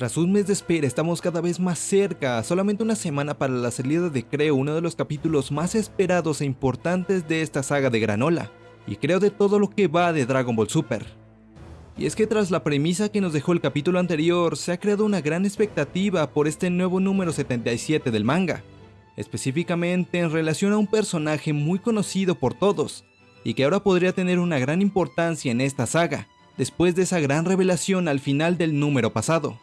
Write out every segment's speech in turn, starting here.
Tras un mes de espera estamos cada vez más cerca, solamente una semana para la salida de Creo, uno de los capítulos más esperados e importantes de esta saga de Granola, y creo de todo lo que va de Dragon Ball Super. Y es que tras la premisa que nos dejó el capítulo anterior, se ha creado una gran expectativa por este nuevo número 77 del manga, específicamente en relación a un personaje muy conocido por todos, y que ahora podría tener una gran importancia en esta saga, después de esa gran revelación al final del número pasado.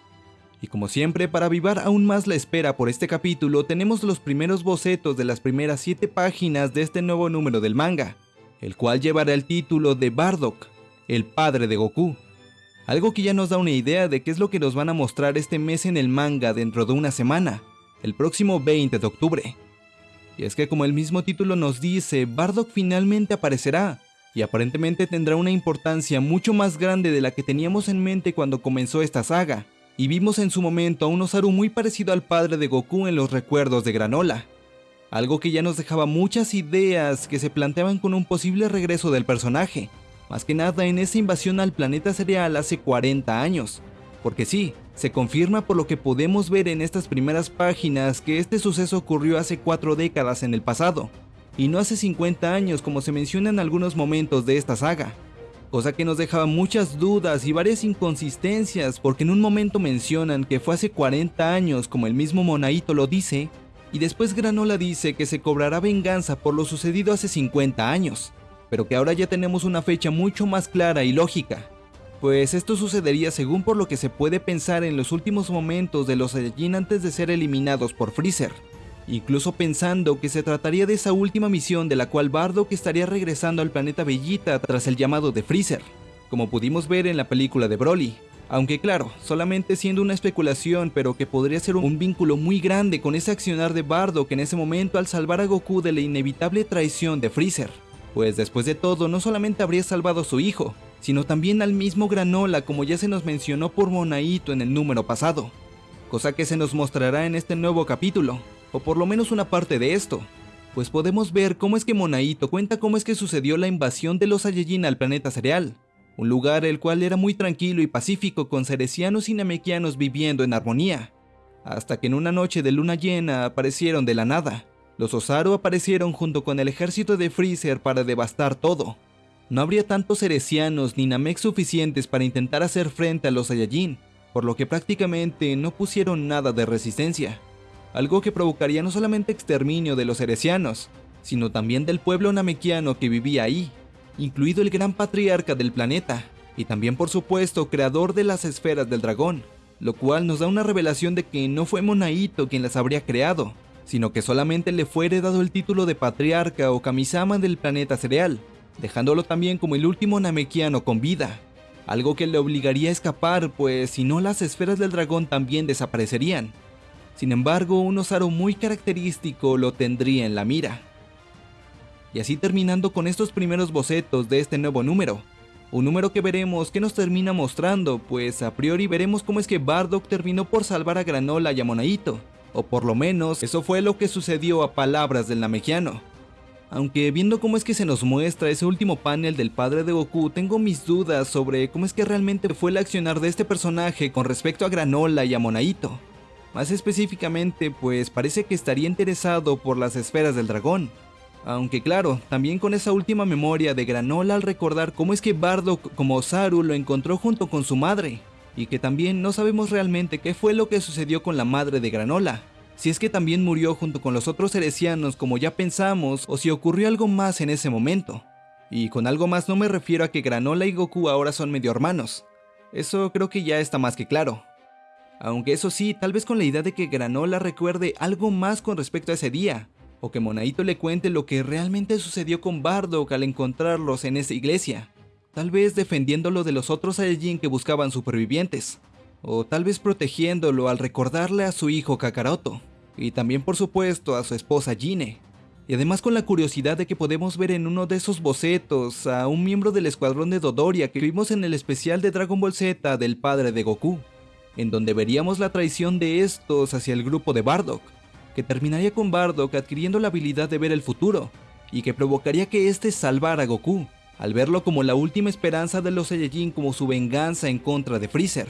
Y como siempre, para avivar aún más la espera por este capítulo, tenemos los primeros bocetos de las primeras 7 páginas de este nuevo número del manga, el cual llevará el título de Bardock, el padre de Goku. Algo que ya nos da una idea de qué es lo que nos van a mostrar este mes en el manga dentro de una semana, el próximo 20 de octubre. Y es que como el mismo título nos dice, Bardock finalmente aparecerá, y aparentemente tendrá una importancia mucho más grande de la que teníamos en mente cuando comenzó esta saga, y vimos en su momento a un Osaru muy parecido al padre de Goku en los recuerdos de Granola. Algo que ya nos dejaba muchas ideas que se planteaban con un posible regreso del personaje, más que nada en esa invasión al planeta cereal hace 40 años. Porque sí, se confirma por lo que podemos ver en estas primeras páginas que este suceso ocurrió hace 4 décadas en el pasado, y no hace 50 años como se menciona en algunos momentos de esta saga cosa que nos dejaba muchas dudas y varias inconsistencias porque en un momento mencionan que fue hace 40 años como el mismo Monaito lo dice, y después Granola dice que se cobrará venganza por lo sucedido hace 50 años, pero que ahora ya tenemos una fecha mucho más clara y lógica, pues esto sucedería según por lo que se puede pensar en los últimos momentos de los Saiyajin antes de ser eliminados por Freezer incluso pensando que se trataría de esa última misión de la cual Bardock estaría regresando al planeta Bellita tras el llamado de Freezer, como pudimos ver en la película de Broly. Aunque claro, solamente siendo una especulación, pero que podría ser un vínculo muy grande con ese accionar de Bardock en ese momento al salvar a Goku de la inevitable traición de Freezer. Pues después de todo, no solamente habría salvado a su hijo, sino también al mismo Granola como ya se nos mencionó por Monaito en el número pasado, cosa que se nos mostrará en este nuevo capítulo, o por lo menos una parte de esto, pues podemos ver cómo es que Monaito cuenta cómo es que sucedió la invasión de los Saiyajin al planeta cereal, un lugar el cual era muy tranquilo y pacífico con cerecianos y namekianos viviendo en armonía, hasta que en una noche de luna llena aparecieron de la nada. Los Osaru aparecieron junto con el ejército de Freezer para devastar todo. No habría tantos cerecianos ni Namek suficientes para intentar hacer frente a los Saiyajin, por lo que prácticamente no pusieron nada de resistencia algo que provocaría no solamente exterminio de los heresianos, sino también del pueblo namekiano que vivía ahí, incluido el gran patriarca del planeta, y también por supuesto creador de las esferas del dragón, lo cual nos da una revelación de que no fue Monaito quien las habría creado, sino que solamente le fue heredado el título de patriarca o kamisama del planeta cereal, dejándolo también como el último namekiano con vida, algo que le obligaría a escapar pues si no las esferas del dragón también desaparecerían, sin embargo, un Osaru muy característico lo tendría en la mira. Y así terminando con estos primeros bocetos de este nuevo número. Un número que veremos que nos termina mostrando, pues a priori veremos cómo es que Bardock terminó por salvar a Granola y a Monaito, o por lo menos eso fue lo que sucedió a palabras del Namekiano. Aunque viendo cómo es que se nos muestra ese último panel del padre de Goku, tengo mis dudas sobre cómo es que realmente fue el accionar de este personaje con respecto a Granola y a Monaito. Más específicamente, pues parece que estaría interesado por las esferas del dragón. Aunque claro, también con esa última memoria de Granola al recordar cómo es que Bardock como Saru lo encontró junto con su madre, y que también no sabemos realmente qué fue lo que sucedió con la madre de Granola, si es que también murió junto con los otros heresianos como ya pensamos o si ocurrió algo más en ese momento. Y con algo más no me refiero a que Granola y Goku ahora son medio hermanos, eso creo que ya está más que claro. Aunque eso sí, tal vez con la idea de que Granola recuerde algo más con respecto a ese día, o que Monaito le cuente lo que realmente sucedió con Bardock al encontrarlos en esa iglesia, tal vez defendiéndolo de los otros Saiyajin que buscaban supervivientes, o tal vez protegiéndolo al recordarle a su hijo Kakaroto, y también por supuesto a su esposa Jine, y además con la curiosidad de que podemos ver en uno de esos bocetos a un miembro del escuadrón de Dodoria que vimos en el especial de Dragon Ball Z del padre de Goku en donde veríamos la traición de estos hacia el grupo de Bardock, que terminaría con Bardock adquiriendo la habilidad de ver el futuro, y que provocaría que éste salvara a Goku, al verlo como la última esperanza de los Saiyajin como su venganza en contra de Freezer.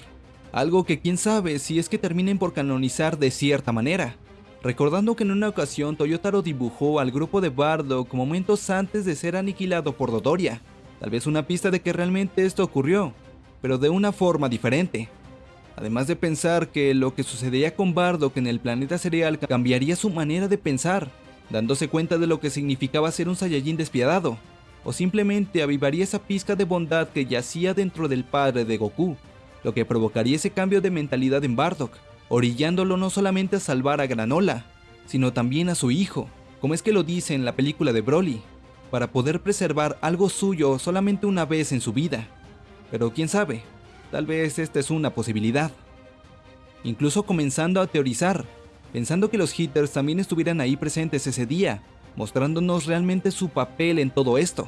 Algo que quién sabe si es que terminen por canonizar de cierta manera. Recordando que en una ocasión Toyotaro dibujó al grupo de Bardock momentos antes de ser aniquilado por Dodoria. Tal vez una pista de que realmente esto ocurrió, pero de una forma diferente. Además de pensar que lo que sucedería con Bardock en el planeta cereal cambiaría su manera de pensar, dándose cuenta de lo que significaba ser un Saiyajin despiadado, o simplemente avivaría esa pizca de bondad que yacía dentro del padre de Goku, lo que provocaría ese cambio de mentalidad en Bardock, orillándolo no solamente a salvar a Granola, sino también a su hijo, como es que lo dice en la película de Broly, para poder preservar algo suyo solamente una vez en su vida. Pero quién sabe, Tal vez esta es una posibilidad. Incluso comenzando a teorizar, pensando que los hitters también estuvieran ahí presentes ese día, mostrándonos realmente su papel en todo esto.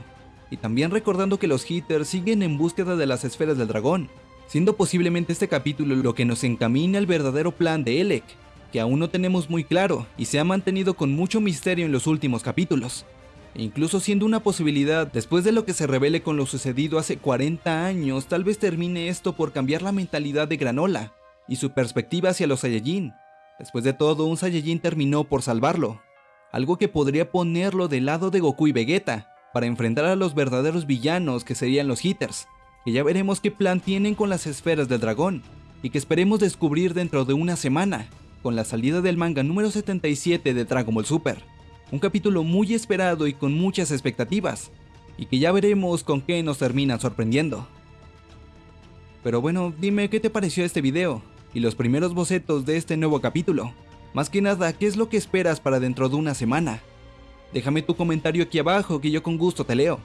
Y también recordando que los hitters siguen en búsqueda de las esferas del dragón, siendo posiblemente este capítulo lo que nos encamine al verdadero plan de Elec, que aún no tenemos muy claro y se ha mantenido con mucho misterio en los últimos capítulos incluso siendo una posibilidad después de lo que se revele con lo sucedido hace 40 años, tal vez termine esto por cambiar la mentalidad de Granola y su perspectiva hacia los Saiyajin. Después de todo, un Saiyajin terminó por salvarlo, algo que podría ponerlo del lado de Goku y Vegeta, para enfrentar a los verdaderos villanos que serían los Hitters, que ya veremos qué plan tienen con las esferas del dragón, y que esperemos descubrir dentro de una semana, con la salida del manga número 77 de Dragon Ball Super un capítulo muy esperado y con muchas expectativas, y que ya veremos con qué nos termina sorprendiendo. Pero bueno, dime qué te pareció este video, y los primeros bocetos de este nuevo capítulo. Más que nada, ¿qué es lo que esperas para dentro de una semana? Déjame tu comentario aquí abajo que yo con gusto te leo.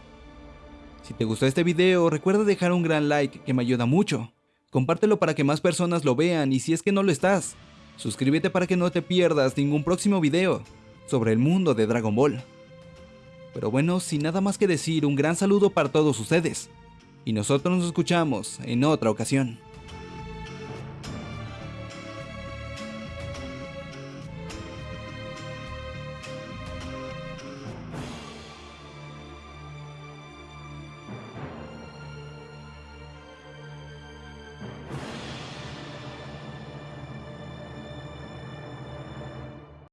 Si te gustó este video, recuerda dejar un gran like que me ayuda mucho. Compártelo para que más personas lo vean y si es que no lo estás, suscríbete para que no te pierdas ningún próximo video sobre el mundo de Dragon Ball. Pero bueno, sin nada más que decir, un gran saludo para todos ustedes. Y nosotros nos escuchamos en otra ocasión.